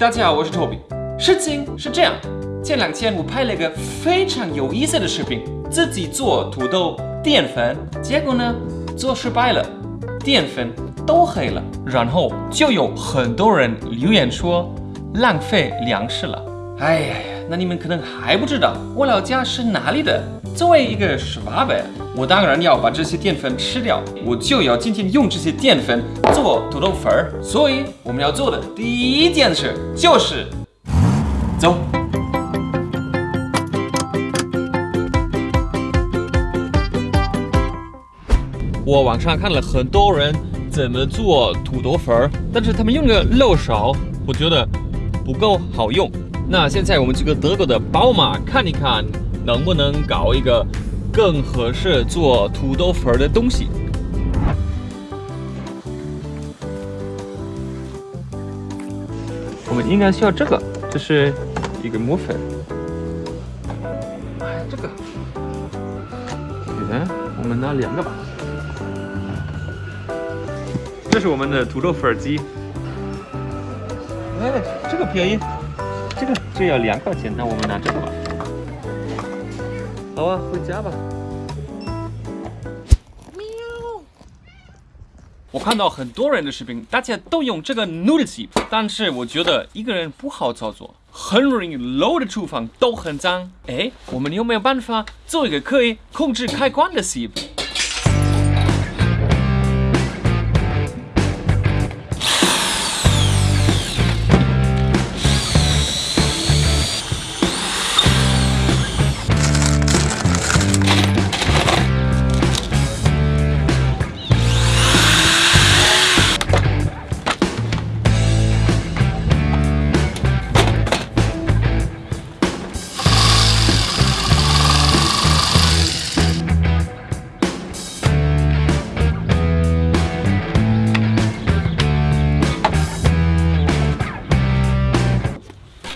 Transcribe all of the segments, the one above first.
大家好，我是 Toby。事情是这样，前两天我拍了一个非常有意思的视频，自己做土豆淀粉，结果呢做失败了，淀粉都黑了，然后就有很多人留言说浪费粮食了。哎呀呀，那你们可能还不知道我老家是哪里的。作为一个十八辈我当然要把这些淀粉吃掉，我就要今天用这些淀粉做土豆粉儿。所以我们要做的第一件事就是走。我网上看了很多人怎么做土豆粉儿，但是他们用的漏勺，我觉得不够好用。那现在我们这个德国的宝马看一看。能不能搞一个更合适做土豆粉的东西？我们应该需要这个，这是一个磨粉。哎，这个，嗯，我们拿两个吧。这是我们的土豆粉机。哎，这个便宜，这个只要两块钱，那我们拿这个吧。好啊，回家吧。喵。我看到很多人的视频，大家都用这个 noodle sip，但是我觉得一个人不好操作，很容易漏的厨房都很脏。哎，我们有没有办法做一个可以控制开关的 sip？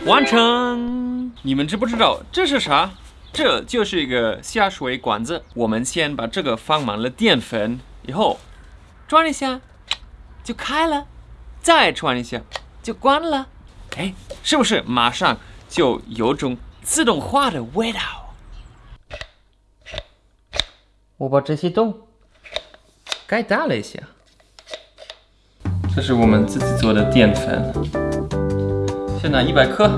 完成！你们知不知道这是啥？这就是一个下水管子。我们先把这个放满了淀粉，以后转一下就开了，再转一下就关了。哎，是不是马上就有种自动化的味道？我把这些洞盖大了一下。这是我们自己做的淀粉。先拿一百克，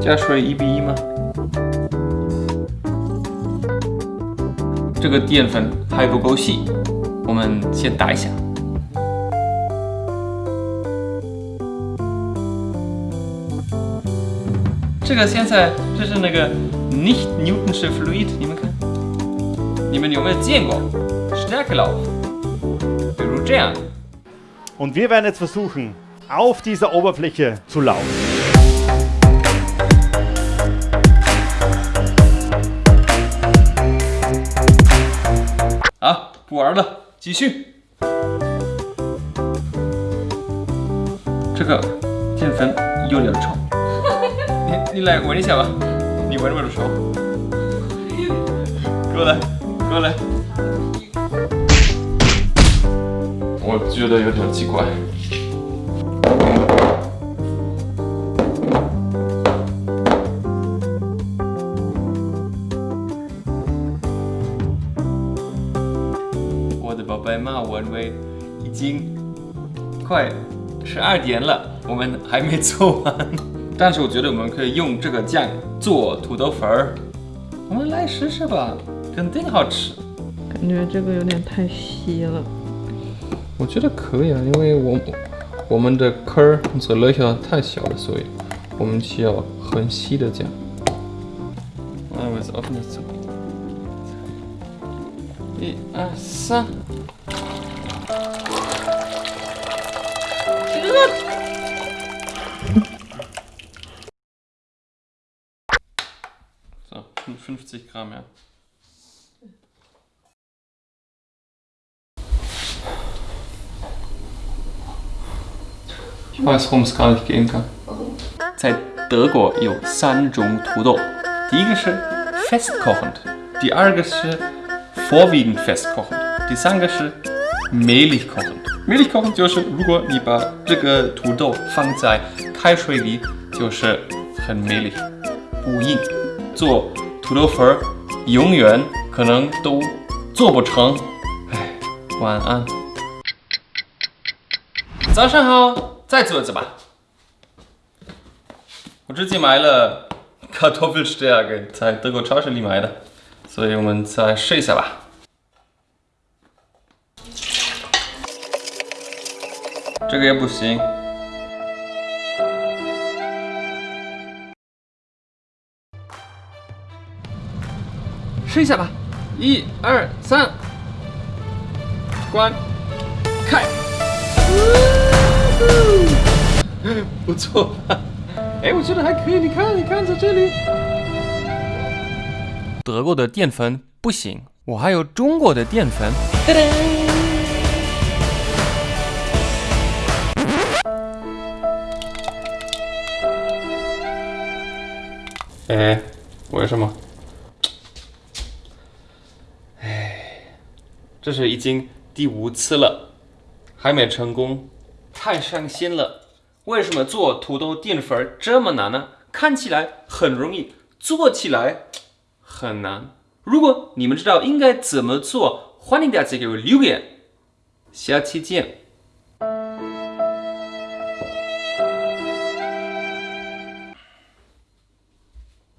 加水一比一吗？这个淀粉还不够细，我们先打一下。这个现在这是那个 nicht Newtonsche Fluid，你们看，你们有没有见过 Stärkelauf？比如这样。Und wir werden jetzt versuchen, auf dieser Oberfläche zu laufen. 好，不玩了，继续。这个淀粉有点臭，你你来闻一下吧，你闻闻的手。过来，过来。我觉得有点奇怪。白马文威已经快十二点了，我们还没做完。但是我觉得我们可以用这个酱做土豆粉儿，我们来试试吧，肯定好吃。感觉这个有点太稀了。我觉得可以啊，因为我我们的坑儿这 löcher 太小了，所以我们需要很稀的酱。啊，我是 open 的走。一二三。So, 50 Gramm, ja. 在德国有三种土豆，第一个是 festkochend，第二个是 vorwiegend festkochend，第三个是 mehlig kochen。mehlig kochen 就是如果你把这个土豆放在开水里，就是很 mehlig，不硬。做土豆粉儿永远可能都做不成。哎，晚安。早上好，再做一次吧。我自己买了 Kartoffelstärke，在德国超市里买的，所以我们再试一下吧。这个也不行。试一下吧，一二三，关，开，不错，哎，我觉得还可以，你看，你看，在这里。德国的淀粉不行，我还有中国的淀粉。哎，为什么？这是已经第五次了，还没成功，太伤心了。为什么做土豆淀粉这么难呢？看起来很容易，做起来很难。如果你们知道应该怎么做，欢迎大家给我留言。下期见。